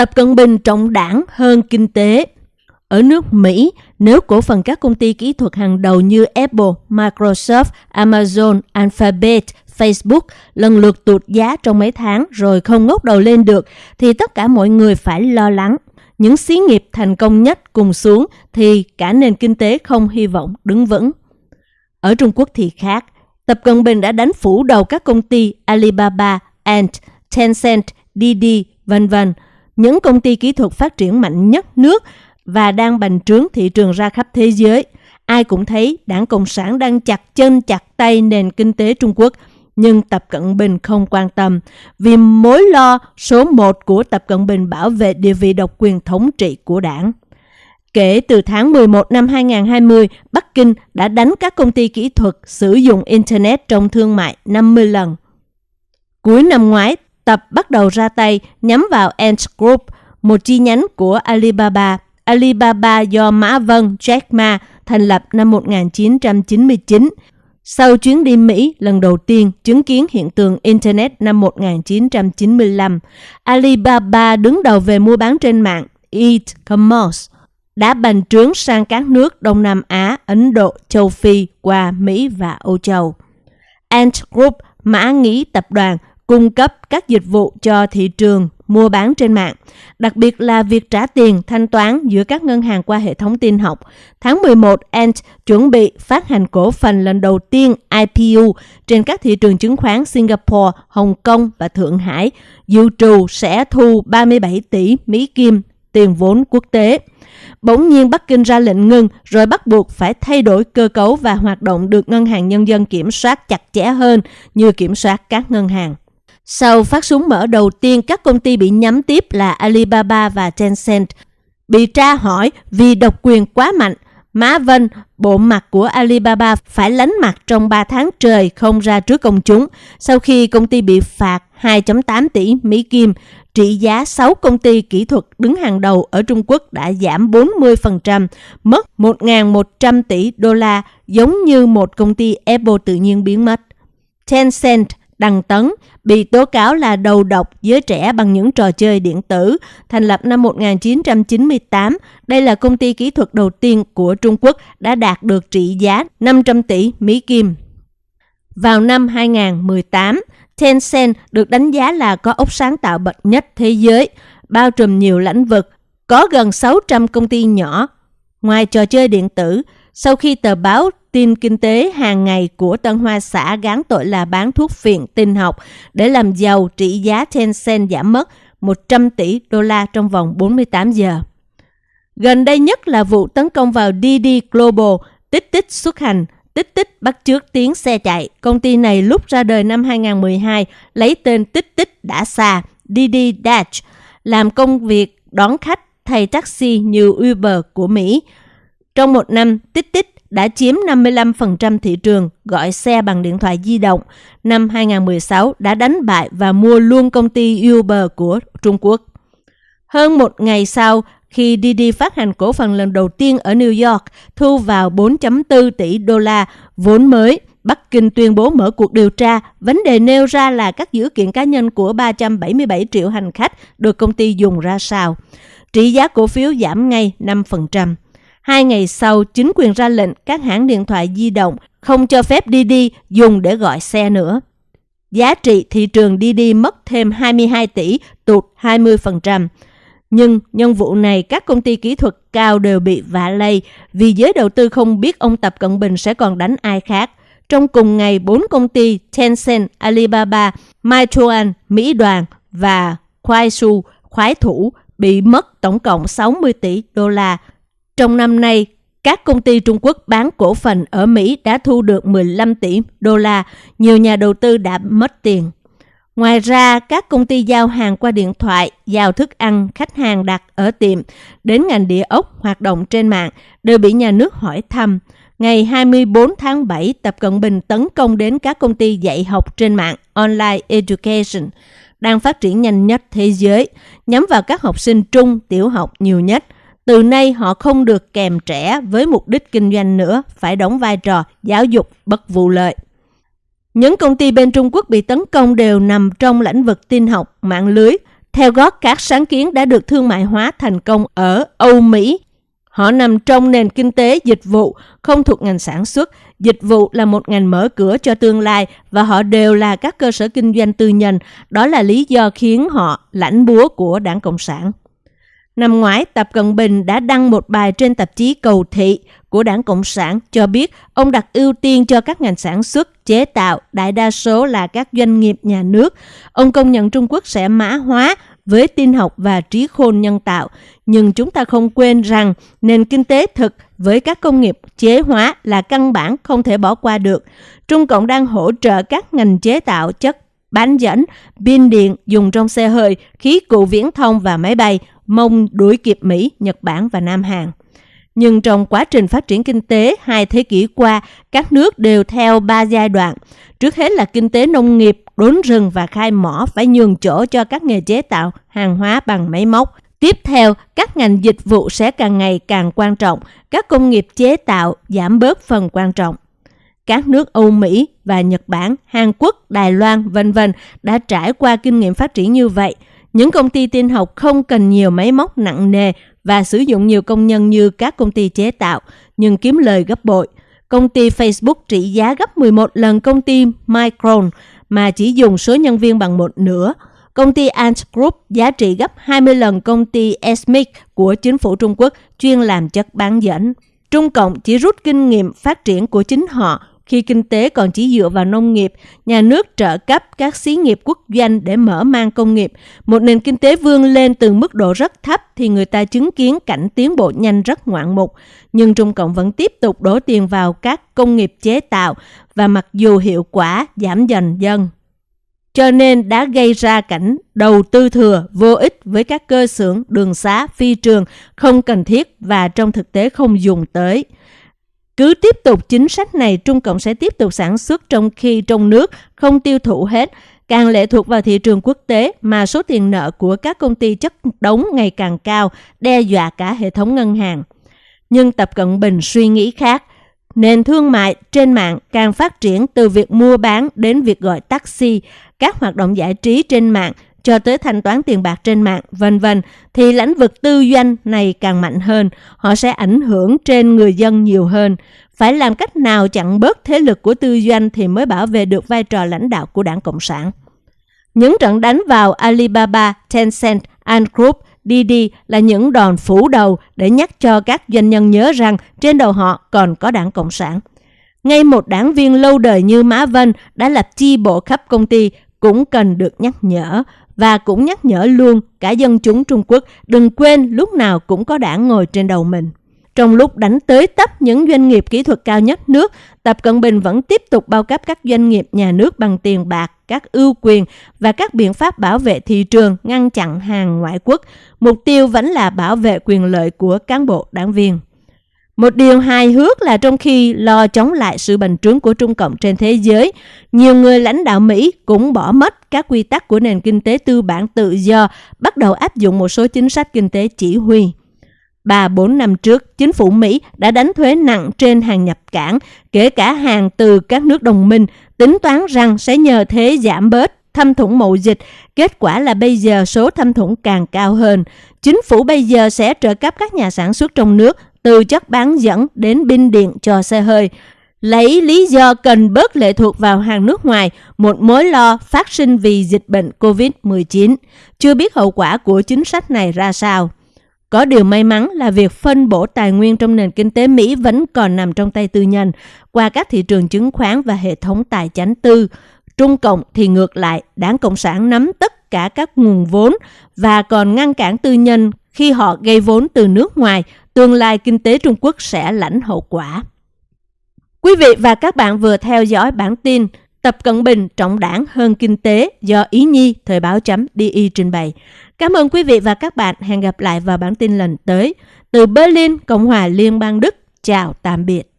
Tập Cận Bình trọng đảng hơn kinh tế. Ở nước Mỹ, nếu cổ phần các công ty kỹ thuật hàng đầu như Apple, Microsoft, Amazon, Alphabet, Facebook lần lượt tụt giá trong mấy tháng rồi không ngóc đầu lên được, thì tất cả mọi người phải lo lắng. Những xí nghiệp thành công nhất cùng xuống thì cả nền kinh tế không hy vọng đứng vững. Ở Trung Quốc thì khác. Tập Cận Bình đã đánh phủ đầu các công ty Alibaba, Ant, Tencent, Didi, vân vân, những công ty kỹ thuật phát triển mạnh nhất nước và đang bành trướng thị trường ra khắp thế giới. Ai cũng thấy đảng Cộng sản đang chặt chân chặt tay nền kinh tế Trung Quốc, nhưng Tập Cận Bình không quan tâm vì mối lo số một của Tập Cận Bình bảo vệ địa vị độc quyền thống trị của đảng. Kể từ tháng 11 năm 2020, Bắc Kinh đã đánh các công ty kỹ thuật sử dụng Internet trong thương mại 50 lần. Cuối năm ngoái, Tập bắt đầu ra tay nhắm vào Ant Group, một chi nhánh của Alibaba. Alibaba do Mã Vân Jack Ma thành lập năm 1999. Sau chuyến đi Mỹ lần đầu tiên chứng kiến hiện tượng Internet năm 1995, Alibaba đứng đầu về mua bán trên mạng e-commerce đã bành trướng sang các nước Đông Nam Á, Ấn Độ, Châu Phi qua Mỹ và Âu Châu. Ant Group, mã nghĩ tập đoàn, cung cấp các dịch vụ cho thị trường mua bán trên mạng, đặc biệt là việc trả tiền thanh toán giữa các ngân hàng qua hệ thống tin học. Tháng 11, Ant chuẩn bị phát hành cổ phần lần đầu tiên IPO trên các thị trường chứng khoán Singapore, Hồng Kông và Thượng Hải, dự trù sẽ thu 37 tỷ Mỹ Kim tiền vốn quốc tế. Bỗng nhiên Bắc Kinh ra lệnh ngừng rồi bắt buộc phải thay đổi cơ cấu và hoạt động được Ngân hàng Nhân dân kiểm soát chặt chẽ hơn như kiểm soát các ngân hàng. Sau phát súng mở đầu tiên, các công ty bị nhắm tiếp là Alibaba và Tencent. Bị tra hỏi vì độc quyền quá mạnh, Má Vân, bộ mặt của Alibaba phải lánh mặt trong 3 tháng trời không ra trước công chúng sau khi công ty bị phạt 2.8 tỷ Mỹ Kim. Trị giá 6 công ty kỹ thuật đứng hàng đầu ở Trung Quốc đã giảm 40%, mất 1.100 tỷ đô la giống như một công ty Apple tự nhiên biến mất. Tencent Đăng Tấn bị tố cáo là đầu độc giới trẻ bằng những trò chơi điện tử, thành lập năm 1998. Đây là công ty kỹ thuật đầu tiên của Trung Quốc đã đạt được trị giá 500 tỷ Mỹ Kim. Vào năm 2018, Tencent được đánh giá là có ốc sáng tạo bậc nhất thế giới, bao trùm nhiều lĩnh vực, có gần 600 công ty nhỏ. Ngoài trò chơi điện tử, sau khi tờ báo tin kinh tế hàng ngày của Tân Hoa xã gán tội là bán thuốc phiện tinh học để làm giàu trị giá Tencent giảm mất 100 tỷ đô la trong vòng 48 giờ. Gần đây nhất là vụ tấn công vào DD Global, tích tích xuất hành, tích tích bắt chước tiếng xe chạy. Công ty này lúc ra đời năm 2012 lấy tên tích tích đã xa, DD Dash, làm công việc đón khách thay taxi như Uber của Mỹ. Trong một năm, tích tích đã chiếm 55% thị trường gọi xe bằng điện thoại di động. Năm 2016 đã đánh bại và mua luôn công ty Uber của Trung Quốc. Hơn một ngày sau, khi Didi phát hành cổ phần lần đầu tiên ở New York, thu vào 4.4 tỷ đô la vốn mới, Bắc Kinh tuyên bố mở cuộc điều tra. Vấn đề nêu ra là các dữ kiện cá nhân của 377 triệu hành khách được công ty dùng ra sao. Trị giá cổ phiếu giảm ngay 5%. Hai ngày sau, chính quyền ra lệnh các hãng điện thoại di động không cho phép Didi dùng để gọi xe nữa. Giá trị thị trường Didi mất thêm 22 tỷ, tụt 20%. Nhưng nhân vụ này các công ty kỹ thuật cao đều bị vạ lây vì giới đầu tư không biết ông Tập Cận Bình sẽ còn đánh ai khác. Trong cùng ngày, bốn công ty Tencent, Alibaba, Meituan, Mỹ Đoàn và Kuaishou, khoái thủ bị mất tổng cộng 60 tỷ đô la trong năm nay, các công ty Trung Quốc bán cổ phần ở Mỹ đã thu được 15 tỷ đô la, nhiều nhà đầu tư đã mất tiền. Ngoài ra, các công ty giao hàng qua điện thoại, giao thức ăn khách hàng đặt ở tiệm đến ngành địa ốc hoạt động trên mạng đều bị nhà nước hỏi thăm. Ngày 24 tháng 7, Tập Cận Bình tấn công đến các công ty dạy học trên mạng Online Education đang phát triển nhanh nhất thế giới, nhắm vào các học sinh trung, tiểu học nhiều nhất – từ nay họ không được kèm trẻ với mục đích kinh doanh nữa, phải đóng vai trò giáo dục bất vụ lợi. Những công ty bên Trung Quốc bị tấn công đều nằm trong lĩnh vực tin học, mạng lưới, theo gót các sáng kiến đã được thương mại hóa thành công ở Âu Mỹ. Họ nằm trong nền kinh tế dịch vụ, không thuộc ngành sản xuất. Dịch vụ là một ngành mở cửa cho tương lai và họ đều là các cơ sở kinh doanh tư nhân. Đó là lý do khiến họ lãnh búa của đảng Cộng sản. Năm ngoái, Tập Cận Bình đã đăng một bài trên tạp chí Cầu Thị của Đảng Cộng sản cho biết ông đặt ưu tiên cho các ngành sản xuất, chế tạo, đại đa số là các doanh nghiệp nhà nước. Ông công nhận Trung Quốc sẽ mã hóa với tin học và trí khôn nhân tạo. Nhưng chúng ta không quên rằng nền kinh tế thực với các công nghiệp chế hóa là căn bản không thể bỏ qua được. Trung Cộng đang hỗ trợ các ngành chế tạo chất bán dẫn, pin điện dùng trong xe hơi, khí cụ viễn thông và máy bay, mong đuổi kịp Mỹ, Nhật Bản và Nam Hàn. Nhưng trong quá trình phát triển kinh tế hai thế kỷ qua, các nước đều theo ba giai đoạn. Trước hết là kinh tế nông nghiệp, đốn rừng và khai mỏ phải nhường chỗ cho các nghề chế tạo hàng hóa bằng máy móc. Tiếp theo, các ngành dịch vụ sẽ càng ngày càng quan trọng, các công nghiệp chế tạo giảm bớt phần quan trọng. Các nước Âu Mỹ và Nhật Bản, Hàn Quốc, Đài Loan, vân vân đã trải qua kinh nghiệm phát triển như vậy. Những công ty tin học không cần nhiều máy móc nặng nề và sử dụng nhiều công nhân như các công ty chế tạo, nhưng kiếm lời gấp bội. Công ty Facebook trị giá gấp 11 lần công ty Micron mà chỉ dùng số nhân viên bằng một nửa. Công ty Ant Group giá trị gấp 20 lần công ty Esmic của chính phủ Trung Quốc chuyên làm chất bán dẫn. Trung Cộng chỉ rút kinh nghiệm phát triển của chính họ khi kinh tế còn chỉ dựa vào nông nghiệp, nhà nước trợ cấp các xí nghiệp quốc doanh để mở mang công nghiệp. Một nền kinh tế vươn lên từ mức độ rất thấp thì người ta chứng kiến cảnh tiến bộ nhanh rất ngoạn mục. Nhưng Trung Cộng vẫn tiếp tục đổ tiền vào các công nghiệp chế tạo và mặc dù hiệu quả giảm dần dần cho nên đã gây ra cảnh đầu tư thừa vô ích với các cơ xưởng, đường xá, phi trường không cần thiết và trong thực tế không dùng tới. Cứ tiếp tục chính sách này, Trung Cộng sẽ tiếp tục sản xuất trong khi trong nước không tiêu thụ hết, càng lệ thuộc vào thị trường quốc tế mà số tiền nợ của các công ty chất đống ngày càng cao, đe dọa cả hệ thống ngân hàng. Nhưng Tập Cận Bình suy nghĩ khác. Nền thương mại trên mạng càng phát triển từ việc mua bán đến việc gọi taxi, các hoạt động giải trí trên mạng cho tới thanh toán tiền bạc trên mạng, vân vân thì lĩnh vực tư doanh này càng mạnh hơn, họ sẽ ảnh hưởng trên người dân nhiều hơn. Phải làm cách nào chặn bớt thế lực của tư doanh thì mới bảo vệ được vai trò lãnh đạo của Đảng Cộng sản. Những trận đánh vào Alibaba, Tencent, Ant Group, Đi đi là những đòn phủ đầu để nhắc cho các doanh nhân nhớ rằng trên đầu họ còn có Đảng Cộng sản. Ngay một đảng viên lâu đời như Mã Vân đã lập chi bộ khắp công ty cũng cần được nhắc nhở và cũng nhắc nhở luôn cả dân chúng Trung Quốc đừng quên lúc nào cũng có đảng ngồi trên đầu mình. Trong lúc đánh tới tấp những doanh nghiệp kỹ thuật cao nhất nước, Tập Cận Bình vẫn tiếp tục bao cấp các doanh nghiệp nhà nước bằng tiền bạc, các ưu quyền và các biện pháp bảo vệ thị trường, ngăn chặn hàng ngoại quốc. Mục tiêu vẫn là bảo vệ quyền lợi của cán bộ đảng viên. Một điều hài hước là trong khi lo chống lại sự bành trướng của Trung Cộng trên thế giới, nhiều người lãnh đạo Mỹ cũng bỏ mất các quy tắc của nền kinh tế tư bản tự do, bắt đầu áp dụng một số chính sách kinh tế chỉ huy. Ba bốn năm trước, chính phủ Mỹ đã đánh thuế nặng trên hàng nhập cảng, kể cả hàng từ các nước đồng minh, tính toán rằng sẽ nhờ thế giảm bớt thâm thủng mậu dịch. Kết quả là bây giờ số thâm thủng càng cao hơn. Chính phủ bây giờ sẽ trợ cấp các nhà sản xuất trong nước từ chất bán dẫn đến pin điện cho xe hơi. Lấy lý do cần bớt lệ thuộc vào hàng nước ngoài, một mối lo phát sinh vì dịch bệnh COVID-19. Chưa biết hậu quả của chính sách này ra sao. Có điều may mắn là việc phân bổ tài nguyên trong nền kinh tế Mỹ vẫn còn nằm trong tay tư nhân qua các thị trường chứng khoán và hệ thống tài chánh tư. Trung Cộng thì ngược lại, đảng Cộng sản nắm tất cả các nguồn vốn và còn ngăn cản tư nhân khi họ gây vốn từ nước ngoài, tương lai kinh tế Trung Quốc sẽ lãnh hậu quả. Quý vị và các bạn vừa theo dõi bản tin Tập Cận Bình trọng đảng hơn kinh tế do Ý Nhi Thời báo chấm DI trình bày. Cảm ơn quý vị và các bạn. Hẹn gặp lại vào bản tin lần tới. Từ Berlin, Cộng hòa Liên bang Đức. Chào tạm biệt.